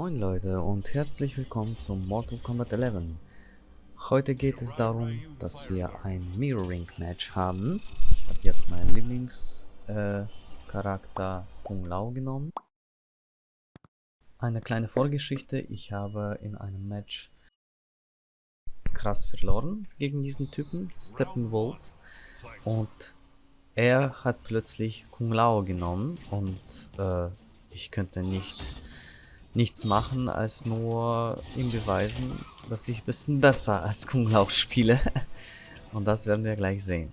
Moin Leute und herzlich willkommen zum Mortal Kombat 11. Heute geht es darum, dass wir ein Mirroring Match haben. Ich habe jetzt meinen Lieblingscharakter äh, Kung Lao genommen. Eine kleine Vorgeschichte, ich habe in einem Match krass verloren gegen diesen Typen, Steppenwolf. Und er hat plötzlich Kung Lao genommen und äh, ich könnte nicht nichts machen, als nur ihm beweisen, dass ich ein bisschen besser als Kung Lao spiele. Und das werden wir gleich sehen.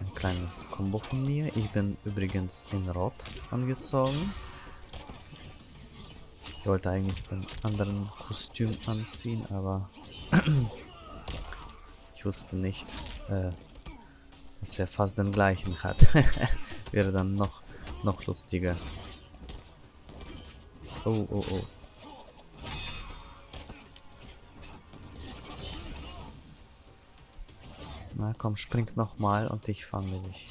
Ein kleines Combo von mir. Ich bin übrigens in Rot angezogen. Ich wollte eigentlich den anderen Kostüm anziehen, aber ich wusste nicht, äh, dass er fast den gleichen hat. Wäre dann noch, noch lustiger. Oh, oh, oh. Na komm, spring nochmal und ich fange dich.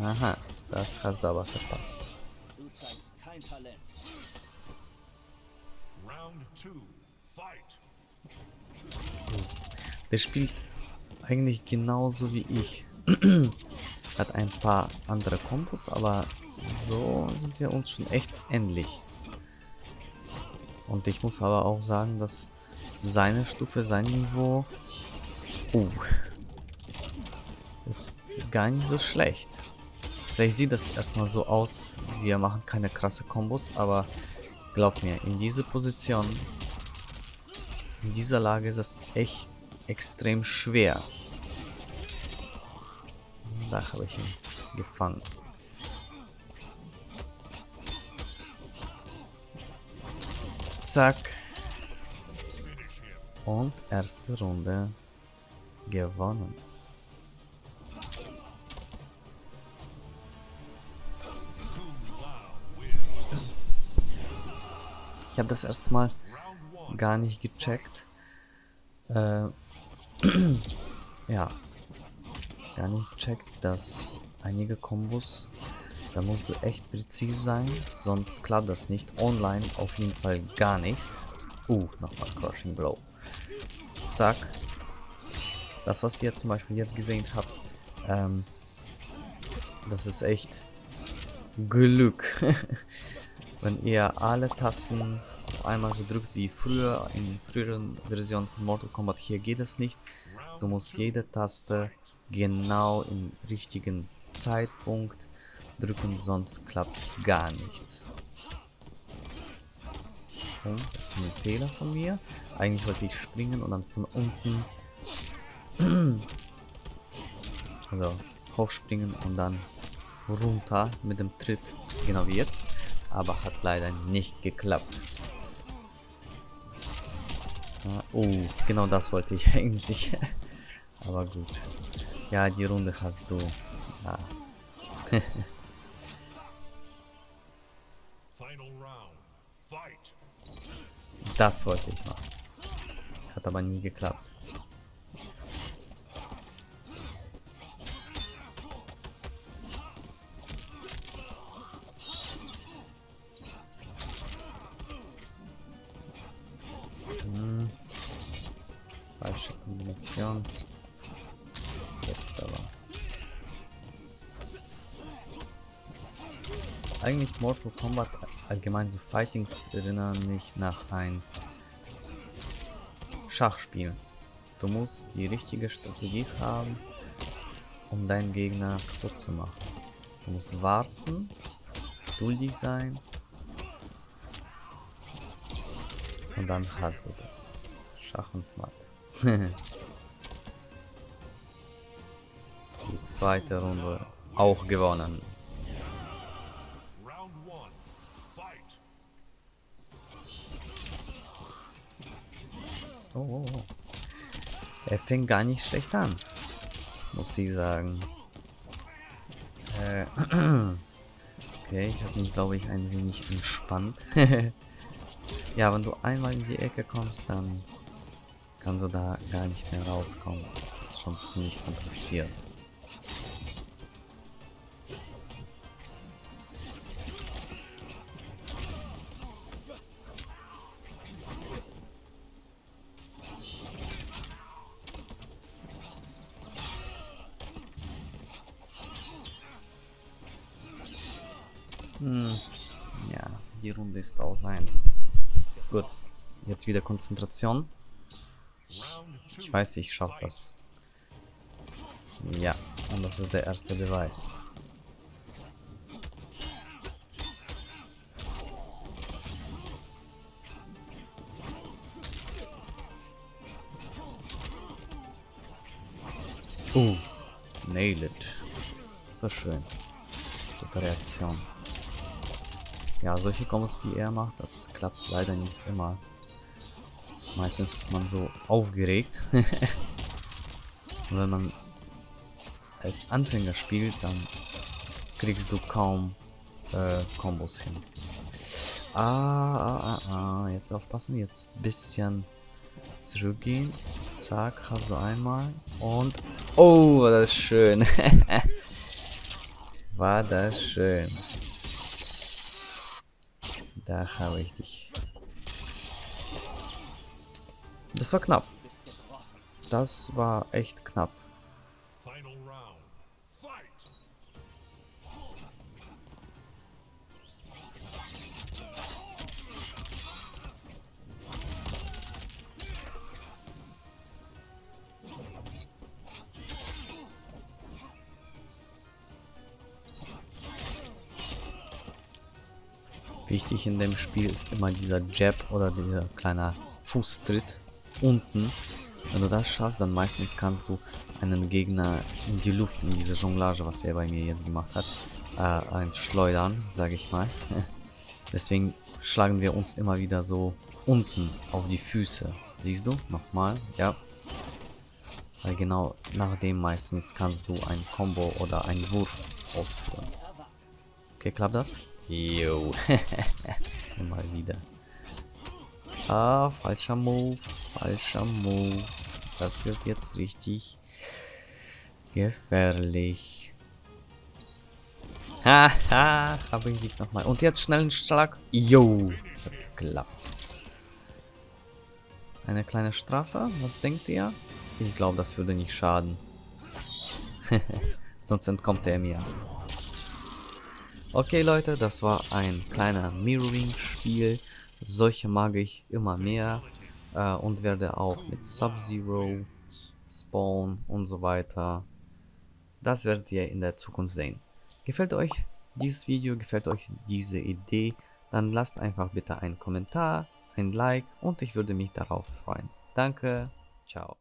Aha, das hast du aber verpasst. Du zeigst kein Talent. Round two. Der spielt eigentlich genauso wie ich. Hat ein paar andere Kombos, aber so sind wir uns schon echt ähnlich. Und ich muss aber auch sagen, dass seine Stufe, sein Niveau uh, ist gar nicht so schlecht. Vielleicht sieht das erstmal so aus, wir machen keine krasse Kombos, aber glaub mir, in dieser Position, in dieser Lage ist es echt extrem schwer. Da habe ich ihn gefangen. Zack. Und erste Runde gewonnen. Ich habe das erstmal gar nicht gecheckt. Äh, ja. Gar nicht gecheckt, dass einige Kombos, da musst du echt präzise sein, sonst klappt das nicht. Online auf jeden Fall gar nicht. Uh, nochmal Crushing Blow. Zack. Das, was ihr zum Beispiel jetzt gesehen habt, ähm, das ist echt Glück. Wenn ihr alle Tasten auf einmal so drückt wie früher in früheren Versionen von Mortal Kombat. Hier geht es nicht. Du musst jede Taste genau im richtigen Zeitpunkt drücken, sonst klappt gar nichts. Oh, das ist ein Fehler von mir. Eigentlich wollte ich springen und dann von unten also hochspringen und dann runter mit dem Tritt, genau wie jetzt. Aber hat leider nicht geklappt. Oh, genau das wollte ich eigentlich. Aber gut. Ja, die Runde hast du. Ja. das wollte ich machen. Hat aber nie geklappt. Kombination. Jetzt aber. Eigentlich Mortal Kombat, allgemein so Fightings erinnern mich nach ein Schachspiel. Du musst die richtige Strategie haben, um deinen Gegner kaputt zu machen. Du musst warten, geduldig sein und dann hast du das. Schach und Matt. Die zweite Runde auch gewonnen. Oh, oh, oh. Er fängt gar nicht schlecht an, muss ich sagen. Äh, okay, ich habe mich, glaube ich, ein wenig entspannt. ja, wenn du einmal in die Ecke kommst, dann kannst du da gar nicht mehr rauskommen. Das ist schon ziemlich kompliziert. Hm, ja, die Runde ist aus 1. Gut, jetzt wieder Konzentration. Ich weiß, ich schaffe das. Ja, und das ist der erste Beweis. Uh, nail it. War schön. Gute Reaktion. Ja, solche Kombos wie er macht, das klappt leider nicht immer. Meistens ist man so aufgeregt. Und wenn man als Anfänger spielt, dann kriegst du kaum äh, Kombos hin. Ah, ah, ah, ah, jetzt aufpassen, jetzt bisschen zurückgehen. Zack, hast du einmal. Und, oh, war das schön. war das schön. Da habe ich dich. Das war knapp. Das war echt knapp. Wichtig in dem Spiel ist immer dieser Jab oder dieser kleine Fußtritt unten. Wenn du das schaffst, dann meistens kannst du einen Gegner in die Luft, in diese Jonglage, was er bei mir jetzt gemacht hat, äh, einschleudern, sage ich mal. Deswegen schlagen wir uns immer wieder so unten auf die Füße. Siehst du? Nochmal, ja. Weil genau nach dem meistens kannst du ein Combo oder einen Wurf ausführen. Okay, klappt das? Jo. Mal wieder. Ah, falscher Move. Falscher Move. Das wird jetzt richtig gefährlich. Haha, habe ich dich nochmal. Und jetzt schnell einen Schlag. Jo, hat geklappt. Eine kleine Strafe, was denkt ihr? Ich glaube, das würde nicht schaden. Sonst entkommt er mir. Okay Leute, das war ein kleiner Mirroring-Spiel. Solche mag ich immer mehr äh, und werde auch mit Sub-Zero, Spawn und so weiter. Das werdet ihr in der Zukunft sehen. Gefällt euch dieses Video, gefällt euch diese Idee, dann lasst einfach bitte einen Kommentar, ein Like und ich würde mich darauf freuen. Danke, ciao.